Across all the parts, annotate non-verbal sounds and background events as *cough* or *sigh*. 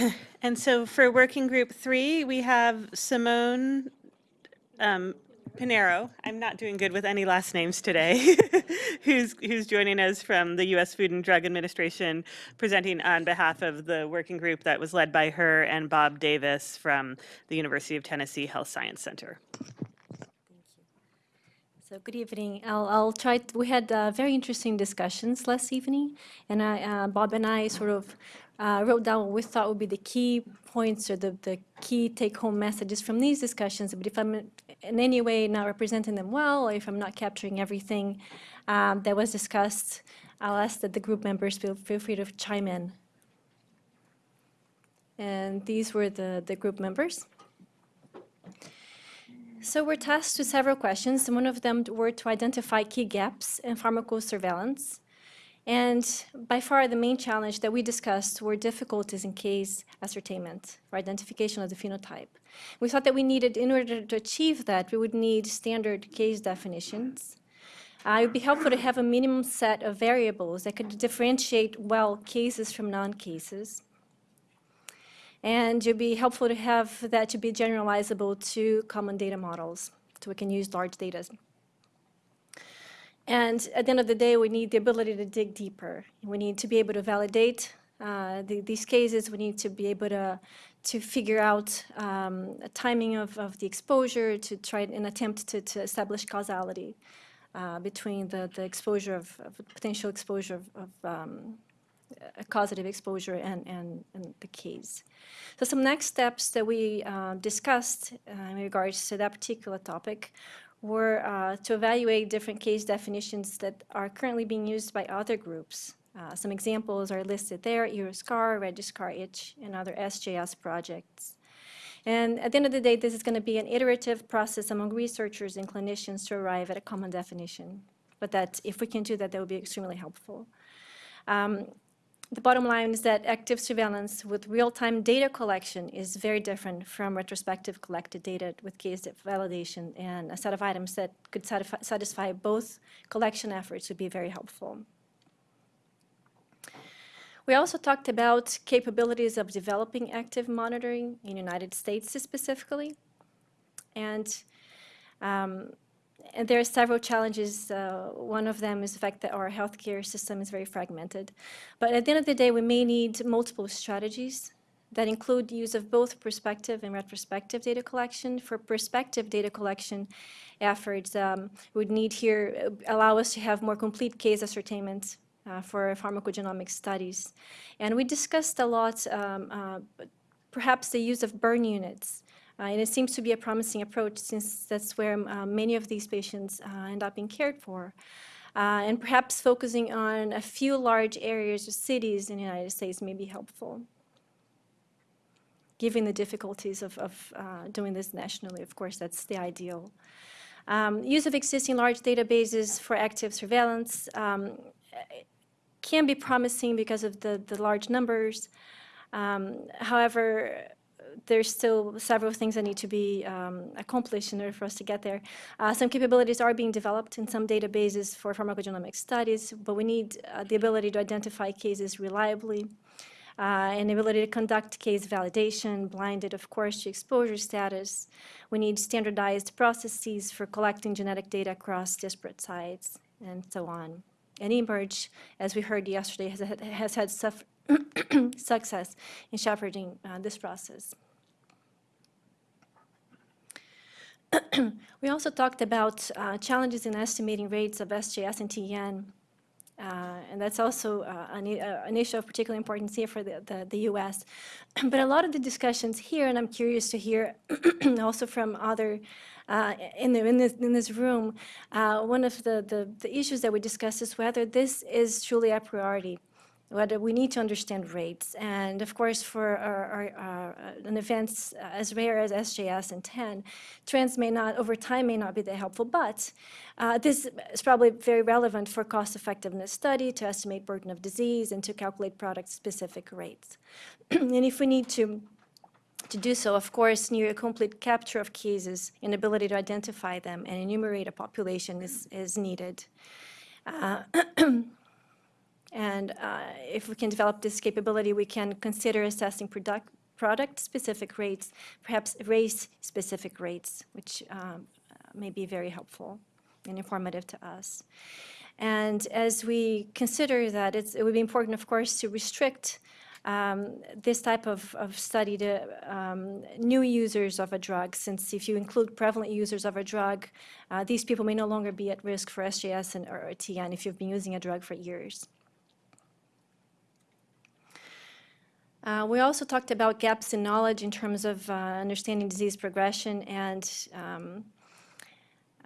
*coughs* And so for working group three, we have Simone um, Pinheiro. I'm not doing good with any last names today. *laughs* who's who's joining us from the U.S. Food and Drug Administration, presenting on behalf of the working group that was led by her and Bob Davis from the University of Tennessee Health Science Center. So good evening. I'll, I'll try, to, we had uh, very interesting discussions last evening, and I, uh, Bob and I sort of uh, wrote down what we thought would be the key points or the, the key take-home messages from these discussions. But if I'm in any way not representing them well, or if I'm not capturing everything um, that was discussed, I'll ask that the group members feel, feel free to chime in. And these were the, the group members. So we're tasked with several questions, and one of them were to identify key gaps in pharmacosurveillance. And by far the main challenge that we discussed were difficulties in case ascertainment or identification of the phenotype. We thought that we needed, in order to achieve that, we would need standard case definitions. Uh, it would be helpful to have a minimum set of variables that could differentiate well cases from non-cases. And it would be helpful to have that to be generalizable to common data models, so we can use large data. And at the end of the day, we need the ability to dig deeper. We need to be able to validate uh, the, these cases. We need to be able to, to figure out um, a timing of, of the exposure to try and attempt to, to establish causality uh, between the, the exposure of, of potential exposure of, of um, causative exposure and, and, and, the case. So some next steps that we uh, discussed uh, in regards to that particular topic were uh, to evaluate different case definitions that are currently being used by other groups. Uh, some examples are listed there, EUROSCAR, REGISCAR-ITCH, and other SJS projects. And at the end of the day, this is going to be an iterative process among researchers and clinicians to arrive at a common definition. But that if we can do that, that would be extremely helpful. Um, the bottom line is that active surveillance with real-time data collection is very different from retrospective collected data with case validation, and a set of items that could satisfy both collection efforts would be very helpful. We also talked about capabilities of developing active monitoring in United States specifically. And um, and there are several challenges. Uh, one of them is the fact that our healthcare system is very fragmented. But at the end of the day, we may need multiple strategies that include use of both prospective and retrospective data collection. For prospective data collection efforts, um, would need here uh, allow us to have more complete case ascertainment uh, for pharmacogenomic studies. And we discussed a lot um, uh, perhaps the use of burn units and it seems to be a promising approach since that's where uh, many of these patients uh, end up being cared for. Uh, and perhaps focusing on a few large areas or cities in the United States may be helpful. Given the difficulties of, of uh, doing this nationally, of course, that's the ideal. Um, use of existing large databases for active surveillance um, can be promising because of the, the large numbers. Um, however, there's still several things that need to be um, accomplished in order for us to get there. Uh, some capabilities are being developed in some databases for pharmacogenomic studies, but we need uh, the ability to identify cases reliably, uh, and ability to conduct case validation, blinded, of course, to exposure status. We need standardized processes for collecting genetic data across disparate sites, and so on. And eMERGE, as we heard yesterday, has, has had *clears throat* success in shepherding uh, this process. *clears throat* we also talked about uh, challenges in estimating rates of SJS and TEN, uh, and that's also uh, an, uh, an, issue of particular importance here for the, the, the, U.S. *clears throat* but a lot of the discussions here, and I'm curious to hear also from other uh, in, the, in, this, in this room, uh, one of the, the, the issues that we discussed is whether this is truly a priority whether we need to understand rates. And of course, for our, our, our, uh, an event as rare as SJS and TEN, trends may not, over time may not be that helpful, but uh, this is probably very relevant for cost effectiveness study to estimate burden of disease and to calculate product specific rates. *clears throat* and if we need to to do so, of course, near a complete capture of cases and ability to identify them and enumerate a population is, is needed. Uh, *clears throat* And uh, if we can develop this capability, we can consider assessing product, product-specific rates, perhaps race-specific rates, which um, may be very helpful and informative to us. And as we consider that, it would be important, of course, to restrict um, this type of, of study to um, new users of a drug, since if you include prevalent users of a drug, uh, these people may no longer be at risk for SJS and, or TEN if you've been using a drug for years. Uh, we also talked about gaps in knowledge in terms of uh, understanding disease progression and um,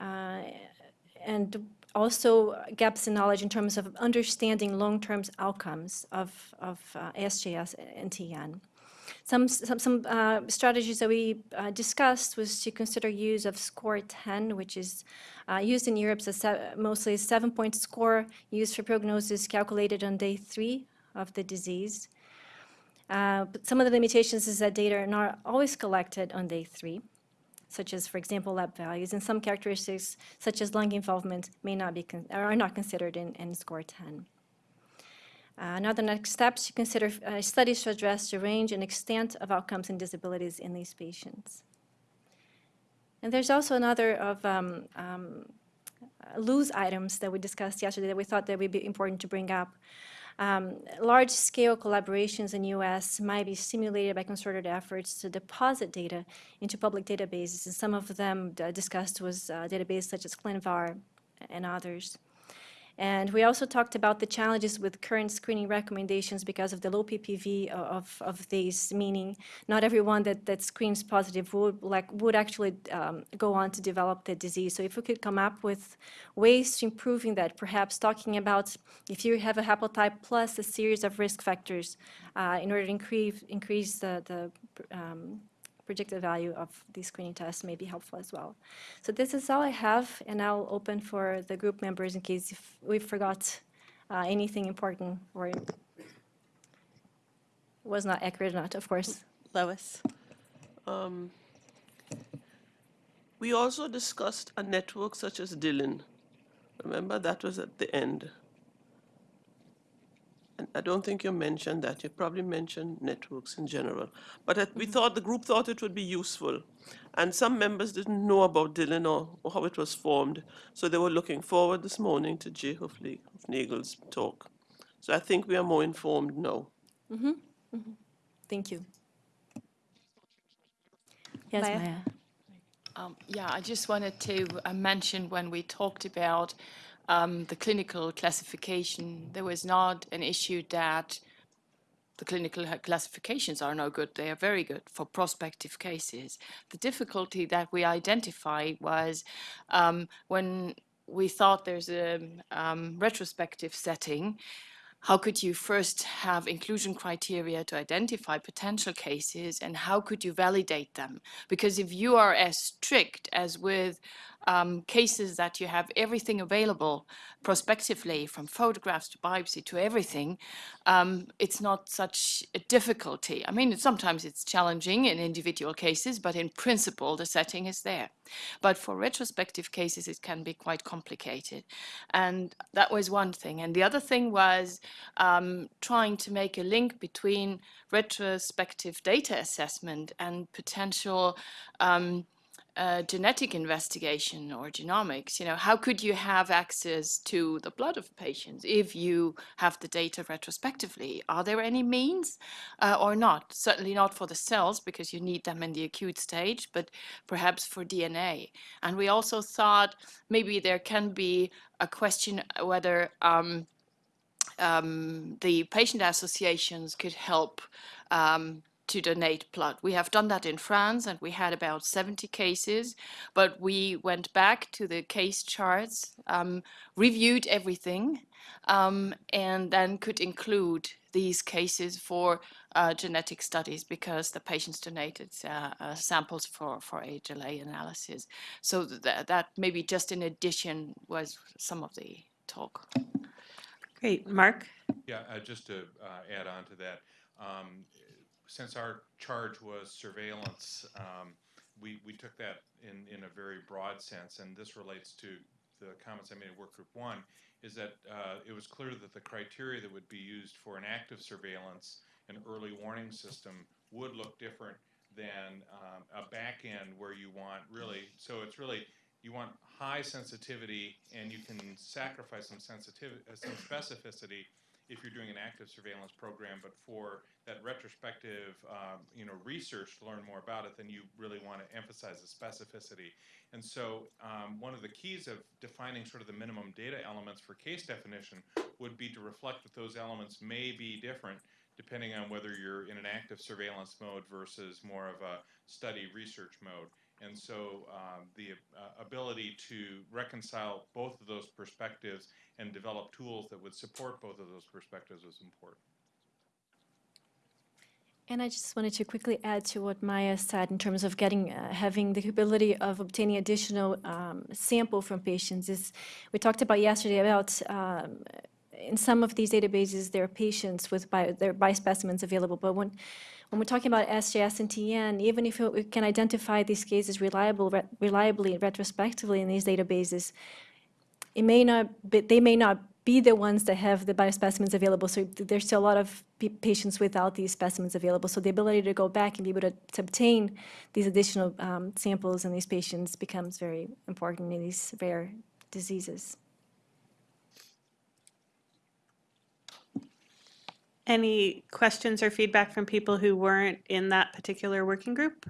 uh, and also gaps in knowledge in terms of understanding long-term outcomes of, of uh, ASJS and TEN. Some, some, some uh, strategies that we uh, discussed was to consider use of SCORTEN, which is uh, used in Europe as mostly a seven-point score used for prognosis calculated on day three of the disease. Uh, but some of the limitations is that data are not always collected on day three such as, for example, lab values, and some characteristics, such as lung involvement, may not be are not considered in, in SCORTEN. Uh, another next steps to consider uh, studies to address the range and extent of outcomes and disabilities in these patients. And there's also another of um, um, loose items that we discussed yesterday that we thought that would be important to bring up. Um, Large-scale collaborations in the U.S. might be stimulated by concerted efforts to deposit data into public databases, and some of them uh, discussed was uh, databases such as ClinVar and others. And we also talked about the challenges with current screening recommendations because of the low PPV of, of these, meaning not everyone that, that screens positive would, like, would actually um, go on to develop the disease. So if we could come up with ways to improving that, perhaps talking about if you have a haplotype plus a series of risk factors uh, in order to increase, increase the, the um, predicted value of these screening tests may be helpful as well. So this is all I have, and I'll open for the group members in case if we forgot uh, anything important or was not accurate enough, of course. Lois? Um, we also discussed a network such as DILIN. Remember, that was at the end. And I don't think you mentioned that. You probably mentioned networks in general. But it- we thought, the group thought it would be useful. And some members didn't know about DILIN or, or how it was formed. So they were looking forward this morning to Jay Hoofle- Hoofnagle's talk. So I think we are more informed now. Thank you. Yes, Maya? Maya. Um, Yeah, I just wanted to uh, mention when we talked about um, the clinical classification, there was not an issue that the clinical classifications are no good. They are very good for prospective cases. The difficulty that we identified was um, when we thought there's a um, retrospective setting, how could you first have inclusion criteria to identify potential cases and how could you validate them? Because if you are as strict as with um, cases that you have everything available prospectively, from photographs to biopsy to everything, um, it's not such a difficulty. I mean, sometimes it's challenging in individual cases, but in principle, the setting is there. But for retrospective cases, it can be quite complicated. And that was one thing. And the other thing was um, trying to make a link between retrospective data assessment and potential um, uh, genetic investigation or genomics, you know, how could you have access to the blood of patients if you have the data retrospectively? Are there any means uh, or not? Certainly not for the cells because you need them in the acute stage, but perhaps for DNA. And we also thought maybe there can be a question whether um, um, the patient associations could help um, to donate blood. We have done that in France and we had about 70 cases, but we went back to the case charts, um, reviewed everything, um, and then could include these cases for uh, genetic studies because the patients donated uh, uh, samples for, for HLA analysis. So th- that maybe just in addition was some of the talk. Great. Mark? Yeah, uh, just to uh, add on to that, um, since our charge was surveillance, um, we, we took that in, in a very broad sense, and this relates to the comments I made in work group one is that uh, it was clear that the criteria that would be used for an active surveillance and early warning system would look different than um, a back end where you want really, so it's really, you want high sensitivity and you can sacrifice some sensitivity, uh, some specificity if you're doing an active surveillance program, but for that retrospective, um, you know, research to learn more about it, then you really want to emphasize the specificity. And so, um, one of the keys of defining sort of the minimum data elements for case definition would be to reflect that those elements may be different depending on whether you're in an active surveillance mode versus more of a study research mode. And so um, the uh, ability to reconcile both of those perspectives and develop tools that would support both of those perspectives is important. And I just wanted to quickly add to what Maya said in terms of getting, uh, having the ability of obtaining additional um, sample from patients is, we talked about yesterday about, um, in some of these databases, there are patients with bio, there are biospecimens available, but when, when we're talking about SJS and TEN, even if we can identify these cases reliable, re- reliably, retrospectively in these databases, it may not, be, they may not be the ones that have the biospecimens available. So there's still a lot of patients without these specimens available. So the ability to go back and be able to, to obtain these additional um, samples in these patients becomes very important in these rare diseases. Any questions or feedback from people who weren't in that particular working group?